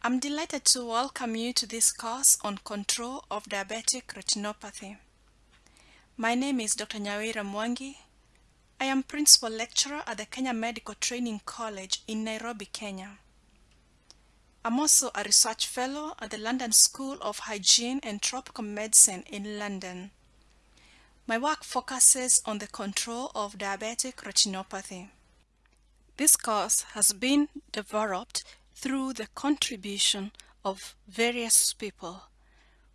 I'm delighted to welcome you to this course on control of diabetic retinopathy. My name is Dr. Nyawira Mwangi. I am Principal Lecturer at the Kenya Medical Training College in Nairobi, Kenya. I'm also a Research Fellow at the London School of Hygiene and Tropical Medicine in London. My work focuses on the control of diabetic retinopathy. This course has been developed through the contribution of various people.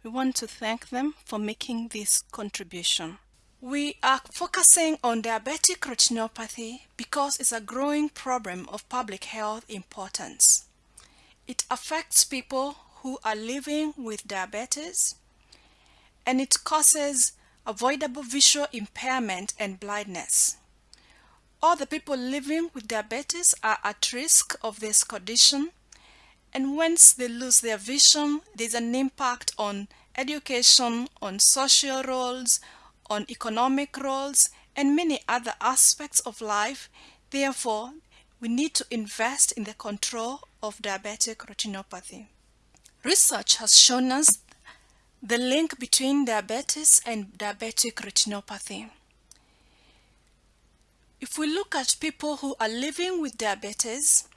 We want to thank them for making this contribution. We are focusing on diabetic retinopathy because it's a growing problem of public health importance. It affects people who are living with diabetes and it causes avoidable visual impairment and blindness. All the people living with diabetes are at risk of this condition and once they lose their vision, there's an impact on education, on social roles, on economic roles, and many other aspects of life. Therefore, we need to invest in the control of diabetic retinopathy. Research has shown us the link between diabetes and diabetic retinopathy. If we look at people who are living with diabetes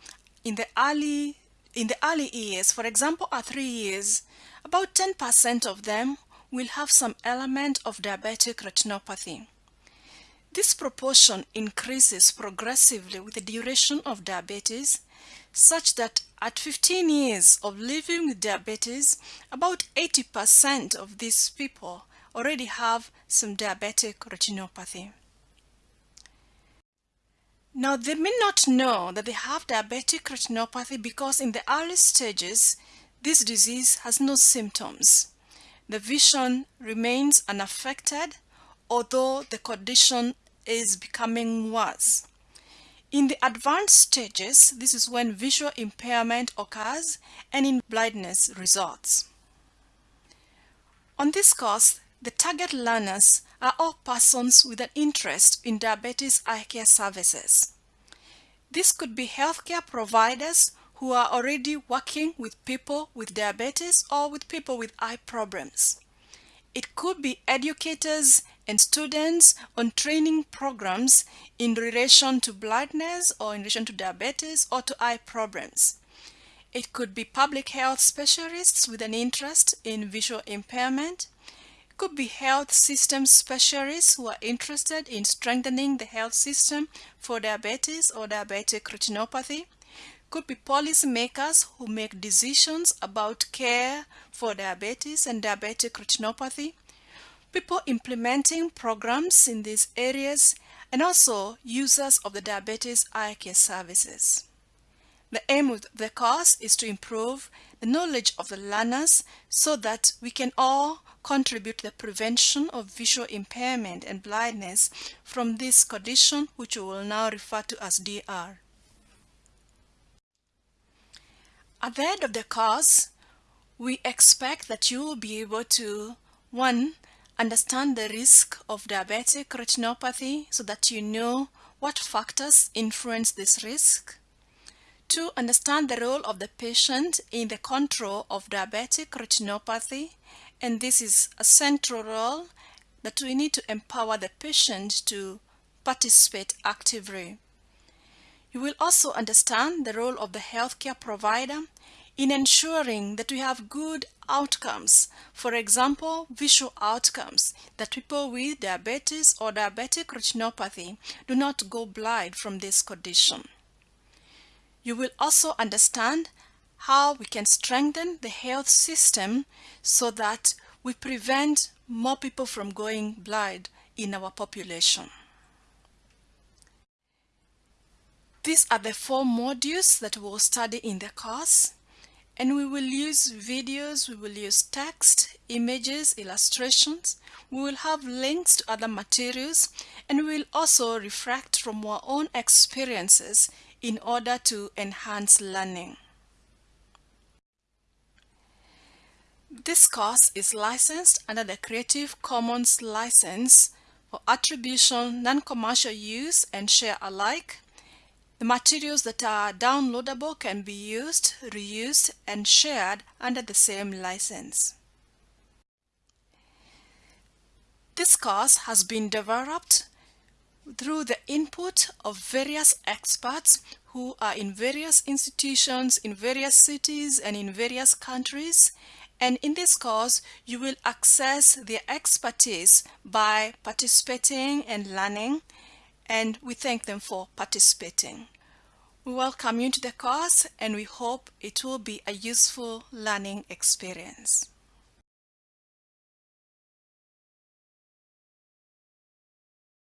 in the early in the early years, for example at 3 years, about 10% of them will have some element of diabetic retinopathy. This proportion increases progressively with the duration of diabetes such that at 15 years of living with diabetes, about 80% of these people already have some diabetic retinopathy. Now, they may not know that they have diabetic retinopathy because in the early stages, this disease has no symptoms. The vision remains unaffected, although the condition is becoming worse. In the advanced stages, this is when visual impairment occurs and in blindness results. On this course, the target learners are all persons with an interest in diabetes eye care services. This could be healthcare providers who are already working with people with diabetes or with people with eye problems. It could be educators and students on training programs in relation to blindness or in relation to diabetes or to eye problems. It could be public health specialists with an interest in visual impairment could be health system specialists who are interested in strengthening the health system for diabetes or diabetic retinopathy. Could be policymakers who make decisions about care for diabetes and diabetic retinopathy. People implementing programs in these areas and also users of the diabetes eye care services. The aim of the course is to improve the knowledge of the learners so that we can all contribute to the prevention of visual impairment and blindness from this condition which we will now refer to as DR. At the end of the course, we expect that you will be able to, one, understand the risk of diabetic retinopathy so that you know what factors influence this risk. 2. understand the role of the patient in the control of diabetic retinopathy and this is a central role that we need to empower the patient to participate actively. You will also understand the role of the healthcare provider in ensuring that we have good outcomes, for example, visual outcomes, that people with diabetes or diabetic retinopathy do not go blind from this condition. You will also understand how we can strengthen the health system so that we prevent more people from going blind in our population. These are the four modules that we'll study in the course and we will use videos, we will use text, images, illustrations, we will have links to other materials and we will also reflect from our own experiences in order to enhance learning. This course is licensed under the Creative Commons license for attribution, non-commercial use, and share alike. The materials that are downloadable can be used, reused, and shared under the same license. This course has been developed through the input of various experts who are in various institutions in various cities and in various countries and in this course you will access their expertise by participating and learning and we thank them for participating. We welcome you to the course and we hope it will be a useful learning experience.